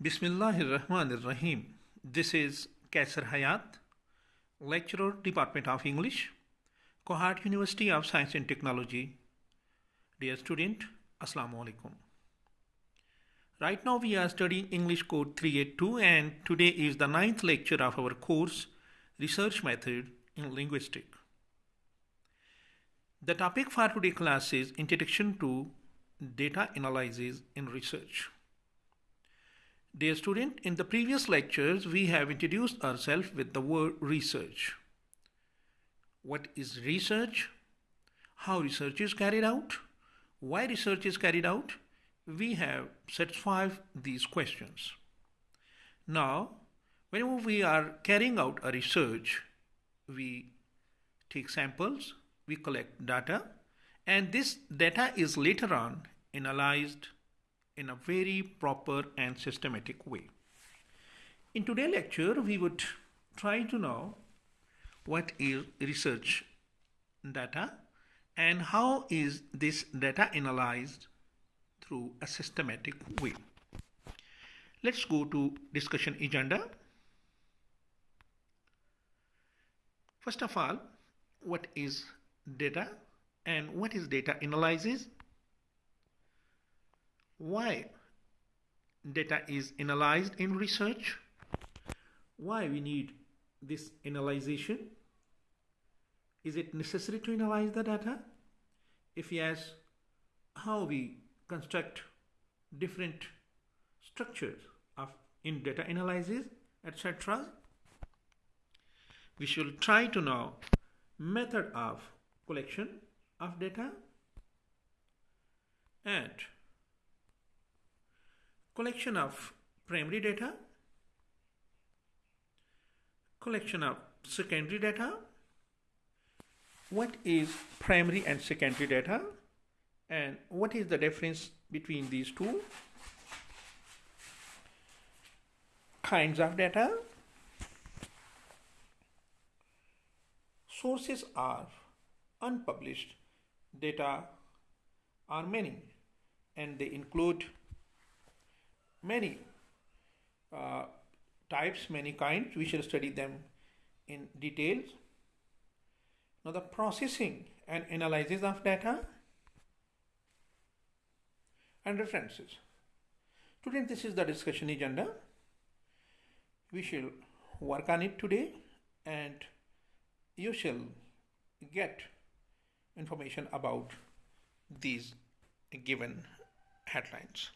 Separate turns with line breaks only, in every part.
Bismillahirrahmanirrahim. This is Kaisar Hayat, lecturer, Department of English, Kohat University of Science and Technology. Dear student, Assalamu alaikum. Right now we are studying English Code 382 and today is the ninth lecture of our course Research Method in Linguistics. The topic for today class is Introduction to Data Analysis in Research. Dear student, in the previous lectures we have introduced ourselves with the word research. What is research? How research is carried out? Why research is carried out? We have satisfied these questions. Now, whenever we are carrying out a research, we take samples, we collect data, and this data is later on analyzed in a very proper and systematic way. In today's lecture, we would try to know what is research data and how is this data analyzed through a systematic way. Let's go to discussion agenda. First of all, what is data and what is data analysis why data is analyzed in research, why we need this analyzation, is it necessary to analyze the data? If yes, how we construct different structures of in data analysis, etc. We should try to know method of collection of data and collection of primary data, collection of secondary data, what is primary and secondary data? And what is the difference between these two? Kinds of data. Sources are unpublished. Data are many and they include many uh, types, many kinds. We shall study them in details. Now the processing and analysis of data and references. Today this is the discussion agenda. We shall work on it today and you shall get information about these given headlines.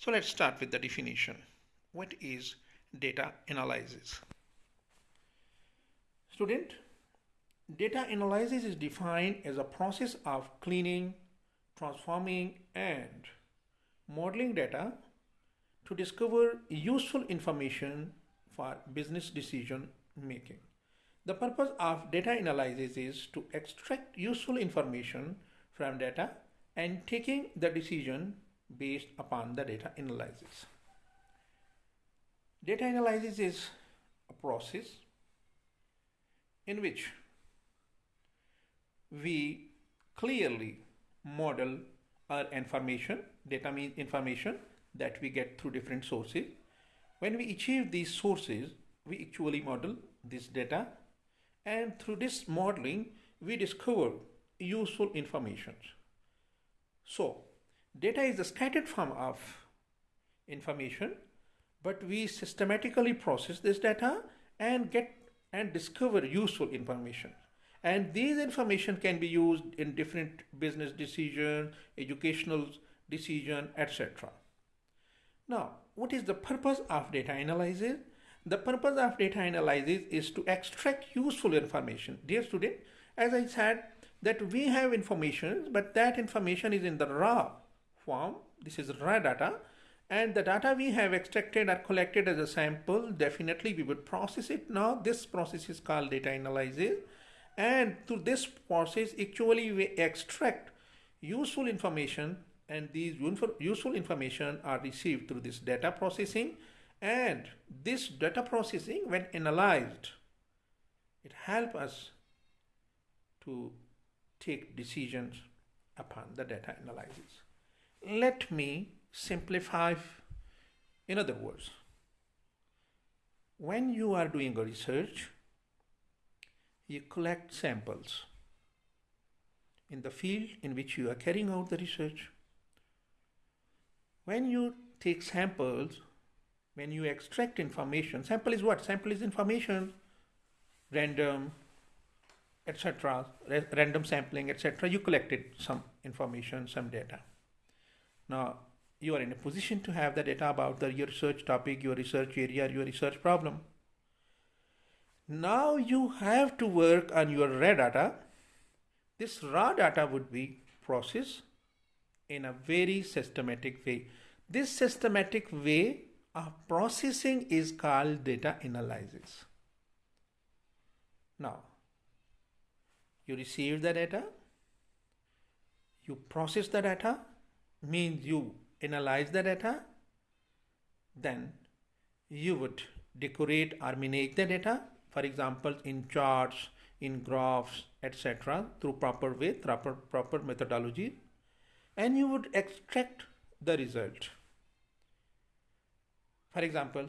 So let's start with the definition. What is data analysis? Student, data analysis is defined as a process of cleaning, transforming and modeling data to discover useful information for business decision making. The purpose of data analysis is to extract useful information from data and taking the decision based upon the data analysis. Data analysis is a process in which we clearly model our information, data means information that we get through different sources. When we achieve these sources, we actually model this data and through this modeling, we discover useful information. So Data is a scattered form of information, but we systematically process this data and get and discover useful information. And these information can be used in different business decision, educational decision, etc. Now, what is the purpose of data analysis? The purpose of data analysis is to extract useful information. Dear student, as I said, that we have information, but that information is in the raw form. This is raw data and the data we have extracted are collected as a sample. Definitely we would process it now. This process is called data analysis and through this process actually we extract useful information and these useful information are received through this data processing and this data processing when analyzed it help us to take decisions upon the data analysis let me simplify In other words, when you are doing a research, you collect samples in the field in which you are carrying out the research. When you take samples, when you extract information, sample is what? Sample is information, random, etc., random sampling, etc. You collected some information, some data. Now, you are in a position to have the data about the, your research topic, your research area, your research problem. Now you have to work on your raw data. This raw data would be processed in a very systematic way. This systematic way of processing is called data analysis. Now, you receive the data, you process the data, means you analyze the data, then you would decorate or manage the data, for example, in charts, in graphs, etc., through proper way, proper, proper methodology, and you would extract the result. For example,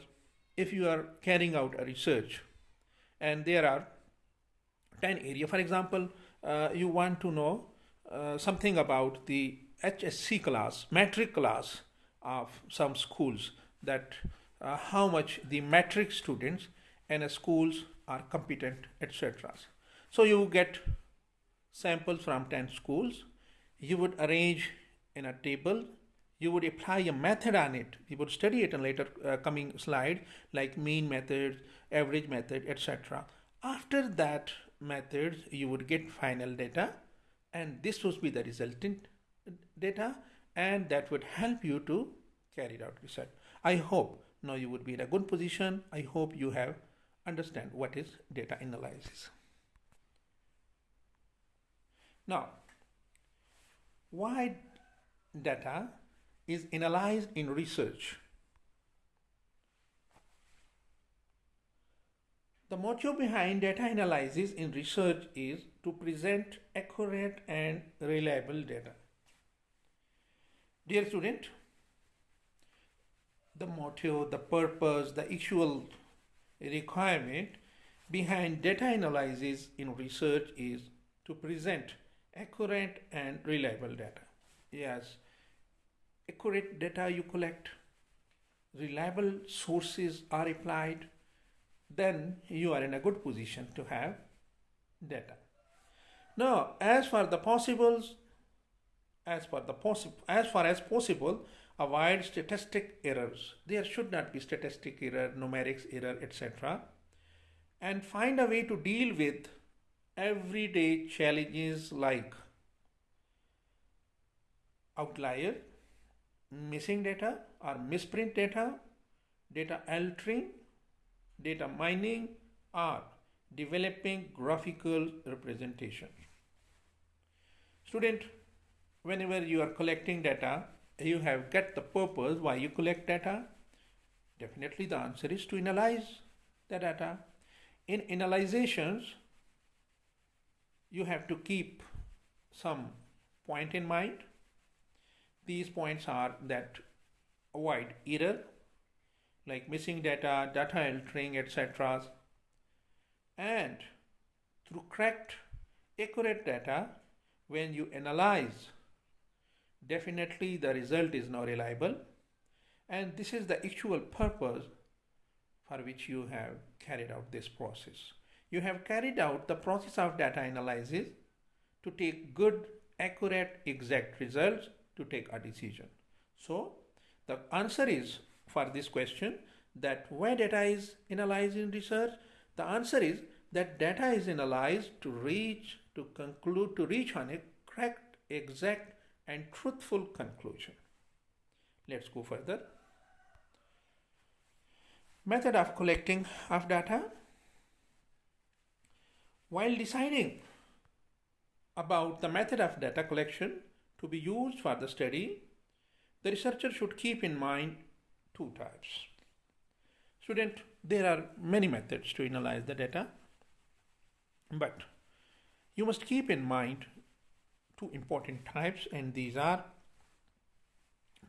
if you are carrying out a research and there are 10 area, for example, uh, you want to know uh, something about the HSC class, matric class of some schools that uh, how much the matric students in schools are competent, etc. So you get samples from 10 schools. You would arrange in a table. You would apply a method on it. You would study it in later uh, coming slide like mean method, average method, etc. After that methods, you would get final data and this would be the resultant data and that would help you to carry out research. I hope now you would be in a good position. I hope you have understand what is data analysis. Now, why data is analyzed in research? The motive behind data analysis in research is to present accurate and reliable data. Dear student, the motive, the purpose, the actual requirement behind data analysis in research is to present accurate and reliable data. Yes, accurate data you collect, reliable sources are applied, then you are in a good position to have data. Now, as for the possibles, as for the as far as possible avoid statistic errors. There should not be statistic error numerics error etc and find a way to deal with everyday challenges like outlier missing data or misprint data data altering data mining or developing graphical representation. Student whenever you are collecting data, you have get the purpose why you collect data. Definitely the answer is to analyze the data. In analyzations, you have to keep some point in mind. These points are that avoid error like missing data, data altering, etc. And through correct, accurate data, when you analyze definitely the result is now reliable and this is the actual purpose for which you have carried out this process. You have carried out the process of data analysis to take good, accurate, exact results to take a decision. So the answer is for this question that why data is analyzed in research? The answer is that data is analyzed to reach, to conclude, to reach on a correct, exact and truthful conclusion. Let's go further. Method of collecting of data. While deciding about the method of data collection to be used for the study, the researcher should keep in mind two types. Student, there are many methods to analyze the data, but you must keep in mind two important types and these are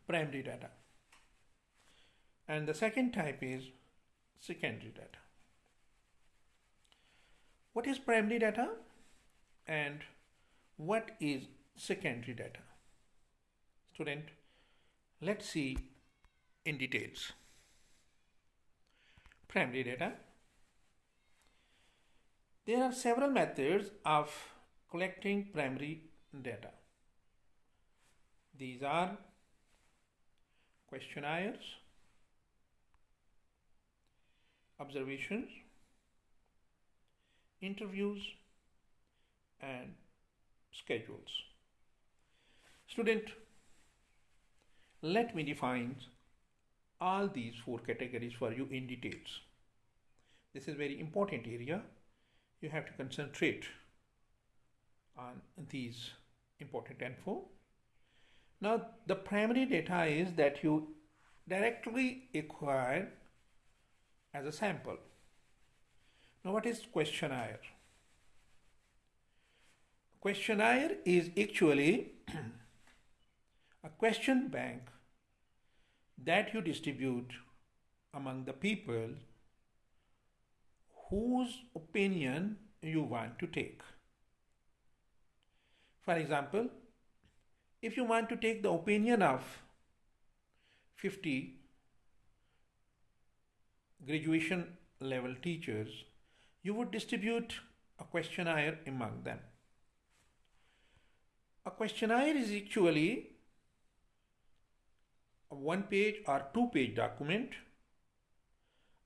primary data and the second type is secondary data. What is primary data and what is secondary data? Student, let's see in details. Primary data. There are several methods of collecting primary data. These are questionnaires, observations, interviews, and schedules. Student, let me define all these four categories for you in details. This is very important area. You have to concentrate on these important info. Now, the primary data is that you directly acquire as a sample. Now, what is questionnaire? Questionnaire is actually a question bank that you distribute among the people whose opinion you want to take. For example, if you want to take the opinion of 50 graduation level teachers, you would distribute a questionnaire among them. A questionnaire is actually a one page or two page document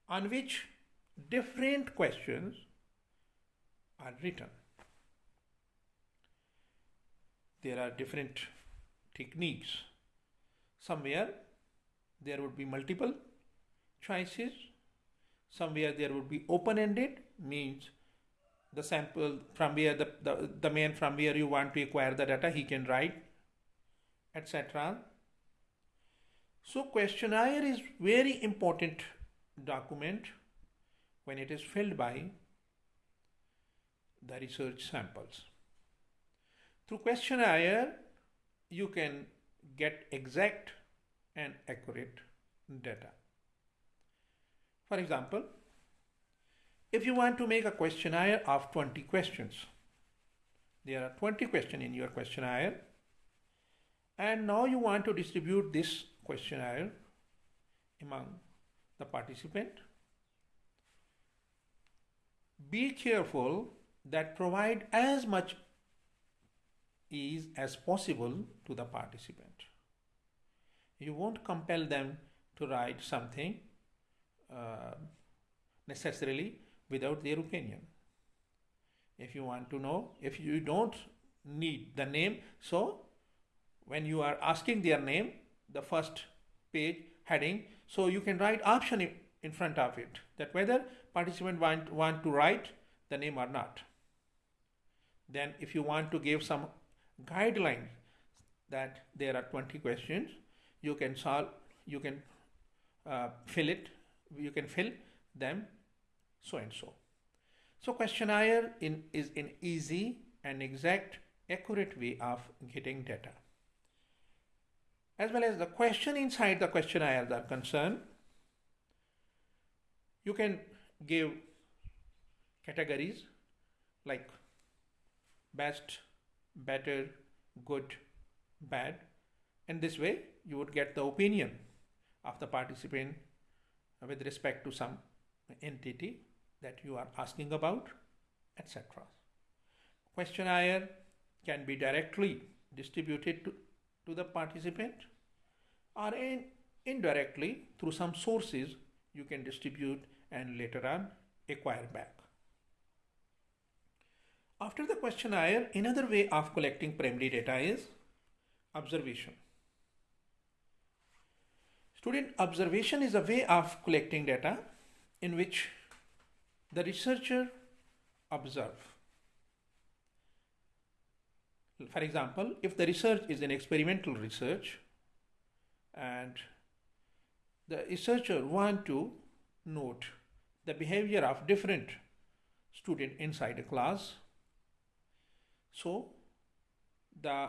on which different questions are written. There are different techniques. Somewhere there would be multiple choices. Somewhere there would be open-ended, means the sample from where the, the, the man from where you want to acquire the data, he can write, etc. So questionnaire is very important document when it is filled by the research samples. Through questionnaire, you can get exact and accurate data. For example, if you want to make a questionnaire of 20 questions, there are 20 questions in your questionnaire, and now you want to distribute this questionnaire among the participant. Be careful that provide as much ease as possible to the participant. You won't compel them to write something uh, necessarily without their opinion. If you want to know, if you don't need the name, so when you are asking their name, the first page heading, so you can write option in front of it that whether participant want, want to write the name or not. Then if you want to give some guidelines that there are 20 questions. You can solve you can uh, fill it you can fill them so and so. So questionnaire in is an easy and exact accurate way of getting data. As well as the question inside the questionnaire are concerned you can give categories like best better, good, bad. And this way you would get the opinion of the participant with respect to some entity that you are asking about, etc. Questionnaire can be directly distributed to, to the participant or in, indirectly through some sources you can distribute and later on acquire back. After the questionnaire, another way of collecting primary data is observation. Student observation is a way of collecting data in which the researcher observe. For example, if the research is an experimental research and the researcher want to note the behavior of different student inside a class so the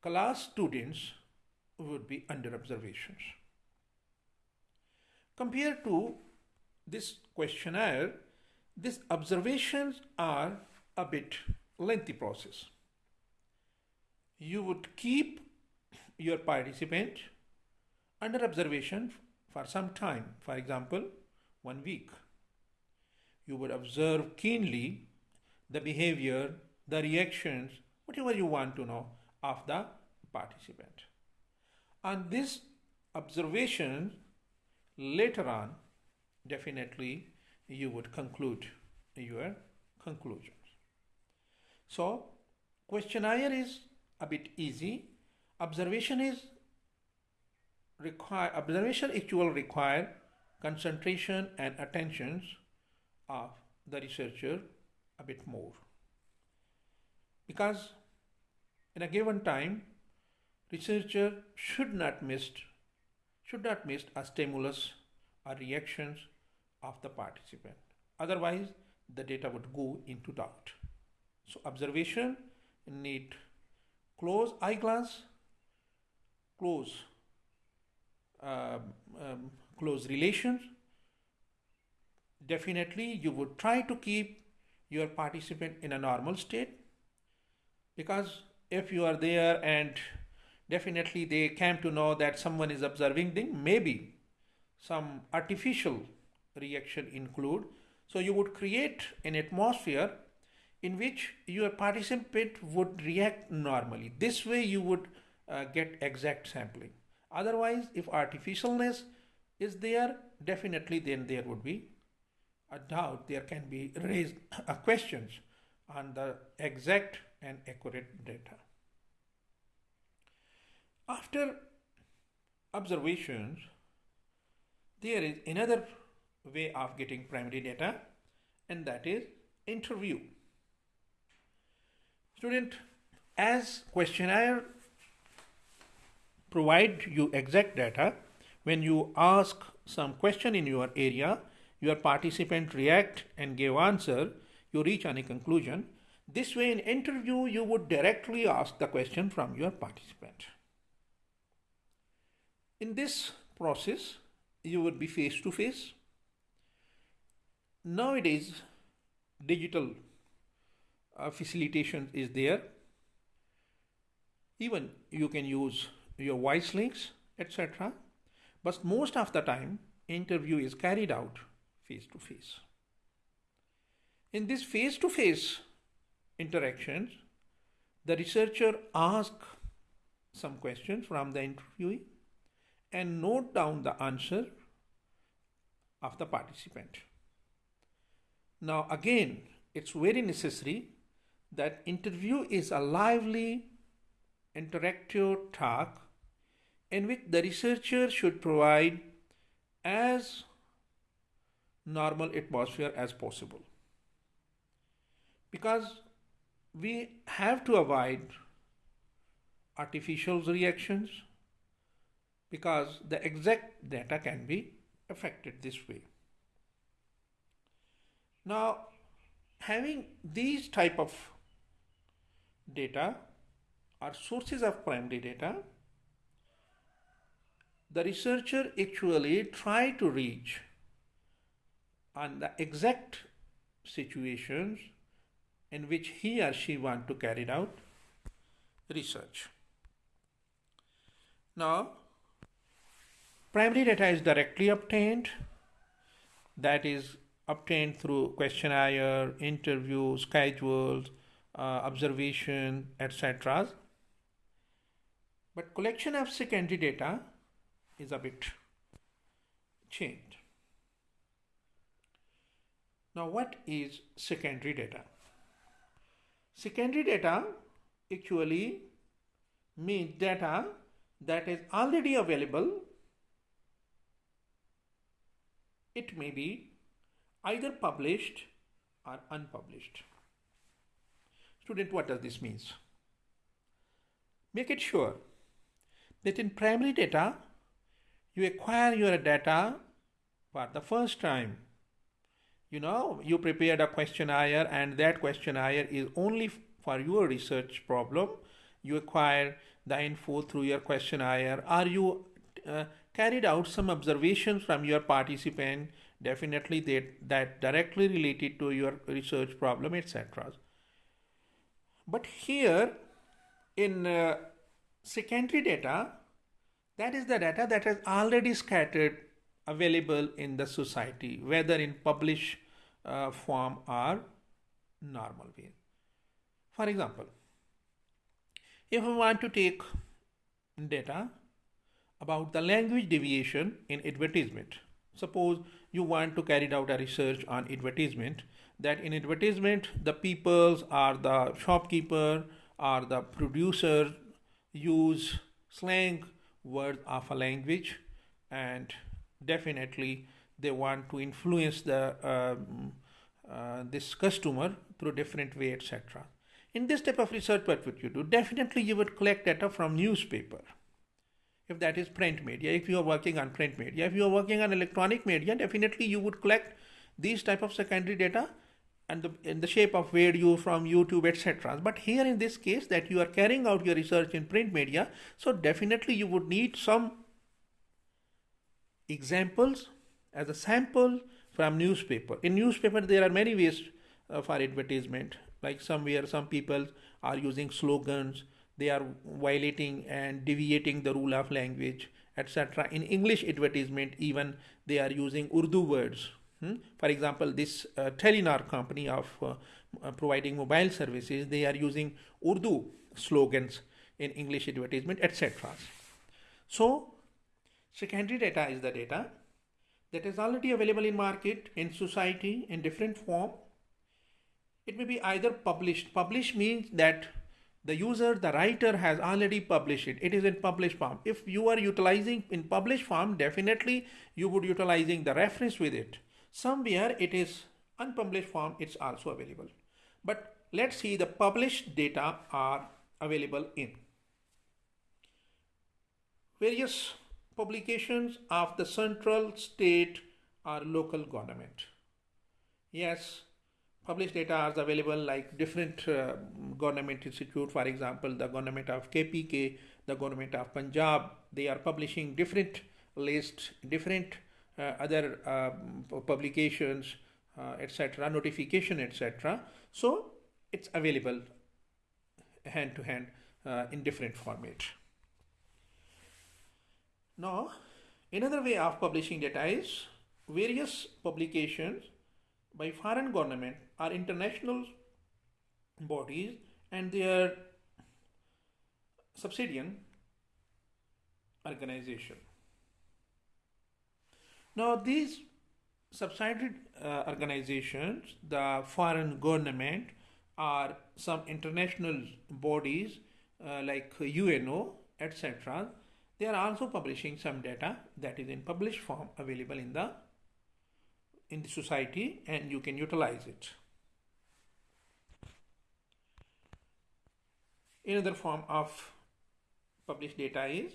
class students would be under observations. Compared to this questionnaire, these observations are a bit lengthy process. You would keep your participant under observation for some time, for example, one week. You would observe keenly the behavior, the reactions, whatever you want to know of the participant. And this observation, later on, definitely you would conclude your conclusions. So, questionnaire is a bit easy. Observation is require observation actually require concentration and attentions of the researcher a bit more because in a given time researcher should not miss should not miss a stimulus or reactions of the participant. Otherwise the data would go into doubt. So observation need close eye glass close um, um, close relations, definitely you would try to keep your participant in a normal state because if you are there and definitely they came to know that someone is observing them, maybe some artificial reaction include. So you would create an atmosphere in which your participant would react normally. This way you would uh, get exact sampling. Otherwise, if artificialness is there, definitely then there would be a doubt. There can be raised questions on the exact and accurate data. After observations, there is another way of getting primary data and that is interview. Student, as questionnaire provide you exact data. When you ask some question in your area, your participant react and give answer, you reach any conclusion. This way in interview, you would directly ask the question from your participant. In this process, you would be face to face. Nowadays, digital uh, facilitation is there. Even you can use your voice links, etc. But most of the time, interview is carried out face to face. In this face to face interactions, the researcher asks some questions from the interviewee and note down the answer of the participant. Now again, it's very necessary that interview is a lively interactive talk in which the researcher should provide as normal atmosphere as possible. Because we have to avoid artificial reactions because the exact data can be affected this way. Now, having these type of data or sources of primary data the researcher actually try to reach on the exact situations in which he or she want to carry out research. Now, primary data is directly obtained, that is obtained through questionnaire, interview, schedules, uh, observation, etc. But collection of secondary data is a bit changed. Now what is secondary data? Secondary data actually means data that is already available. It may be either published or unpublished. Student, what does this mean? Make it sure that in primary data, you acquire your data for the first time. You know, you prepared a questionnaire and that questionnaire is only for your research problem. You acquire the info through your questionnaire are you uh, carried out some observations from your participant, definitely that, that directly related to your research problem, etc. But here in uh, secondary data, that is the data that is already scattered available in the society, whether in published uh, form or normal way. For example, if we want to take data about the language deviation in advertisement, suppose you want to carry out a research on advertisement that in advertisement the peoples are the shopkeeper or the producer use slang words of a language and definitely they want to influence the um, uh, this customer through different way etc in this type of research what would you do? Definitely you would collect data from newspaper. If that is print media if you are working on print media if you are working on electronic media definitely you would collect these type of secondary data and the, in the shape of video from youtube etc but here in this case that you are carrying out your research in print media so definitely you would need some examples as a sample from newspaper. In newspaper, there are many ways uh, for advertisement. Like somewhere, some people are using slogans. They are violating and deviating the rule of language, etc. In English advertisement, even they are using Urdu words. Hmm? For example, this uh, Telenor company of uh, providing mobile services, they are using Urdu slogans in English advertisement, etc. So Secondary data is the data that is already available in market, in society, in different form. It may be either published. Published means that the user, the writer has already published it. It is in published form. If you are utilizing in published form, definitely you would utilizing the reference with it. Somewhere it is unpublished form, it's also available. But let's see the published data are available in various publications of the central, state or local government. Yes, published data are available like different uh, government institute, for example, the government of KPK, the government of Punjab, they are publishing different lists, different uh, other uh, publications, uh, etc., notification, etc. So it's available hand to hand uh, in different format. Now, another way of publishing data is various publications by foreign government or international bodies and their subsidiary organization. Now, these subsidiary uh, organizations, the foreign government or some international bodies uh, like UNO, etc., they are also publishing some data that is in published form available in the in the society and you can utilize it. Another form of published data is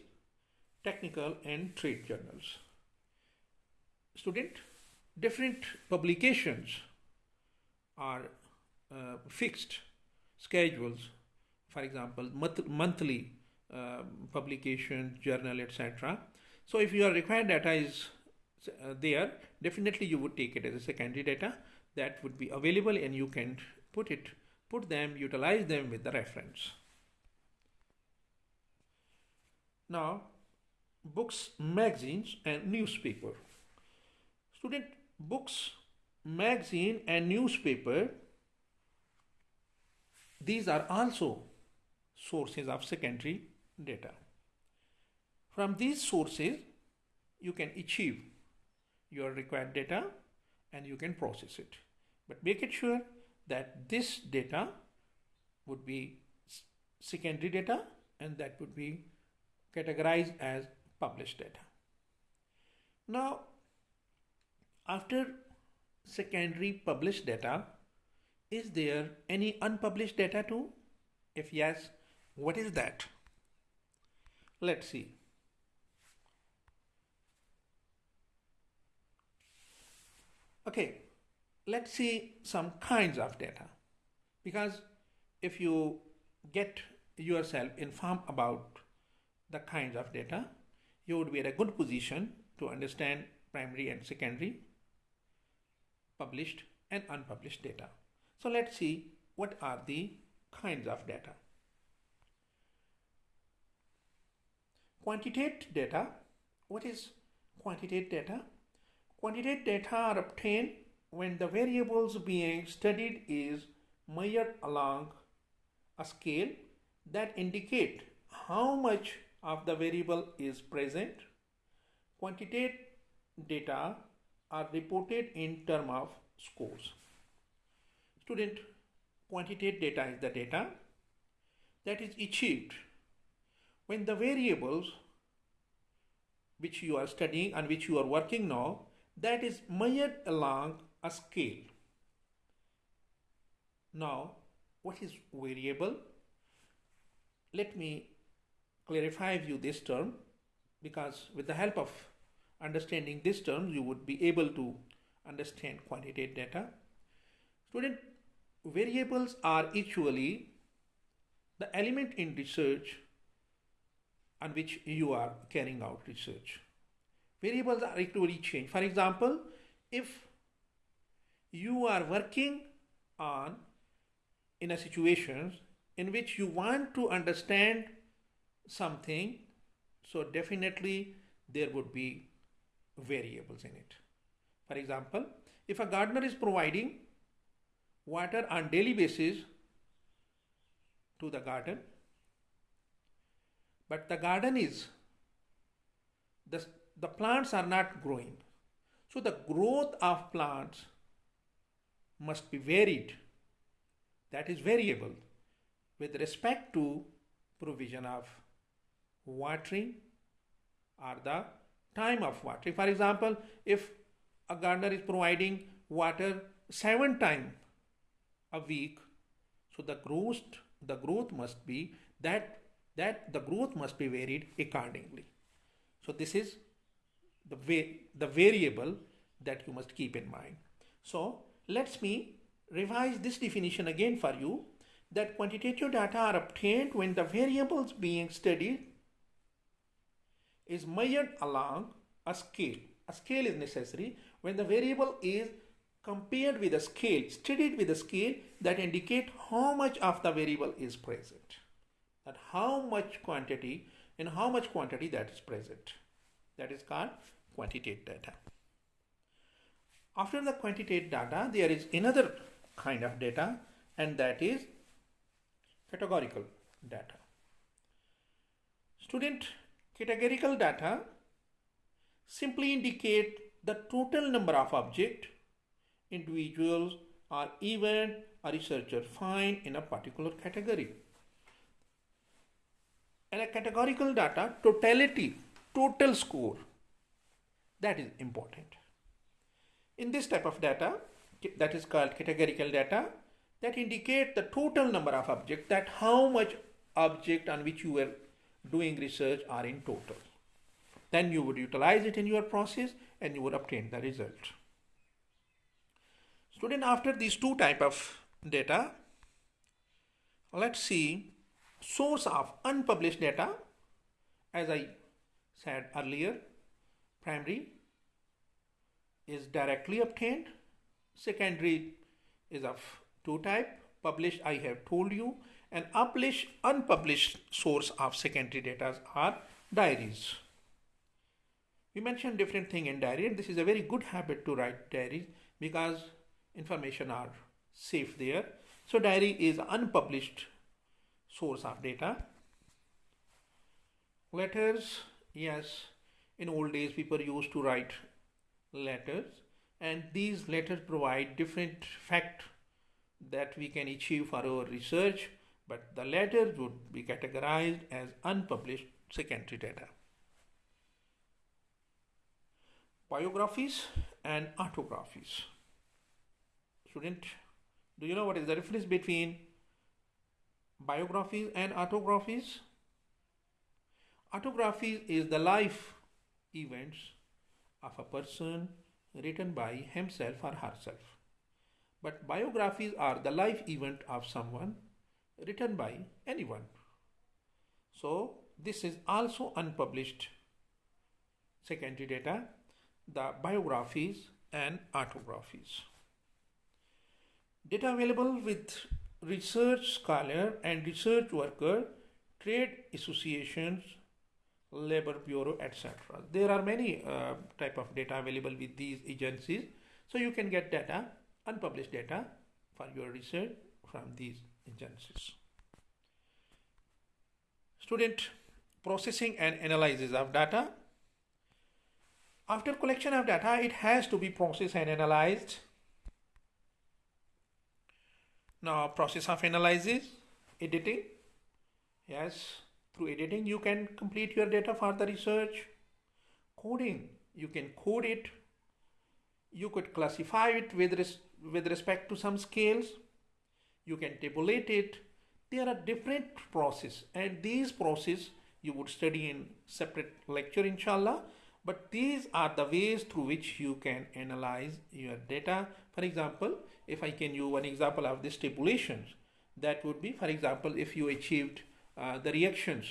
technical and trade journals. Student, different publications are uh, fixed schedules, for example, month monthly publication, journal, etc. So if your required data is uh, there, definitely you would take it as a secondary data that would be available and you can put it, put them, utilize them with the reference. Now, books, magazines and newspaper. Student, books, magazine and newspaper, these are also sources of secondary data. From these sources, you can achieve your required data and you can process it. But make it sure that this data would be secondary data and that would be categorized as published data. Now, after secondary published data, is there any unpublished data too? If yes, what is that? Let's see. Okay, let's see some kinds of data because if you get yourself informed about the kinds of data, you would be in a good position to understand primary and secondary published and unpublished data. So let's see what are the kinds of data. Quantitative data. What is quantitative data? Quantitative data are obtained when the variables being studied is measured along a scale that indicate how much of the variable is present. Quantitative data are reported in term of scores. Student, quantitative data is the data that is achieved when the variables which you are studying and which you are working now that is measured along a scale. Now, what is variable? Let me clarify you this term because with the help of understanding this term you would be able to understand quantitative data. Student, variables are actually the element in research on which you are carrying out research. Variables are actually changed. For example, if you are working on in a situation in which you want to understand something so definitely there would be variables in it for example if a gardener is providing water on daily basis to the garden but the garden is the, the plants are not growing so the growth of plants must be varied that is variable with respect to provision of watering or the time of watering. For example, if a gardener is providing water seven times a week, so the growth the growth must be that that the growth must be varied accordingly. So this is the way the variable that you must keep in mind. So let me revise this definition again for you that quantitative data are obtained when the variables being studied is measured along a scale. A scale is necessary when the variable is compared with a scale, studied with a scale that indicate how much of the variable is present. That how much quantity in how much quantity that is present. That is called quantitative data. After the quantitative data, there is another kind of data and that is categorical data. Student, categorical data simply indicate the total number of object, individuals or event a researcher find in a particular category. And a categorical data, totality, total score, that is important. In this type of data, that is called categorical data, that indicate the total number of objects, that how much object on which you were doing research are in total. Then you would utilize it in your process and you would obtain the result. Student, after these two type of data, let's see source of unpublished data. As I said earlier, primary is directly obtained, secondary is of two type, published I have told you, and published unpublished source of secondary data are diaries. We mentioned different thing in diary and this is a very good habit to write diaries because information are safe there. So diary is unpublished source of data. Letters, yes, in old days people used to write letters and these letters provide different fact that we can achieve for our research but the letters would be categorized as unpublished secondary data. biographies and autographies. Student, do you know what is the difference between biographies and autographies? Autographies is the life events of a person written by himself or herself. But biographies are the life event of someone written by anyone. So this is also unpublished secondary data, the biographies and autographies. Data available with research scholar and research worker, trade associations, labor bureau, etc. There are many uh, type of data available with these agencies. So you can get data, unpublished data for your research from these agencies. Student processing and analysis of data. After collection of data, it has to be processed and analyzed. Now process of analysis, editing. Yes, through editing you can complete your data for the research. Coding, you can code it. You could classify it with, res with respect to some scales. You can tabulate it. There are different process and these process you would study in separate lecture inshallah but these are the ways through which you can analyze your data for example if i can use one example of the stipulations, that would be for example if you achieved uh, the reactions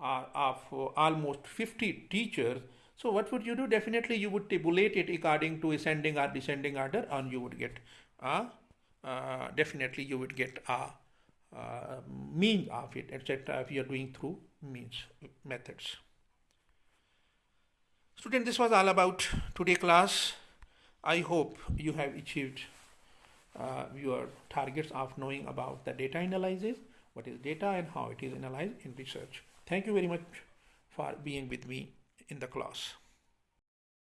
uh, of uh, almost 50 teachers so what would you do definitely you would tabulate it according to ascending or descending order and you would get uh, uh definitely you would get a uh, mean of it etc if you are doing through means methods. Student, this was all about today class. I hope you have achieved uh, your targets of knowing about the data analysis, what is data and how it is analyzed in research. Thank you very much for being with me in the class.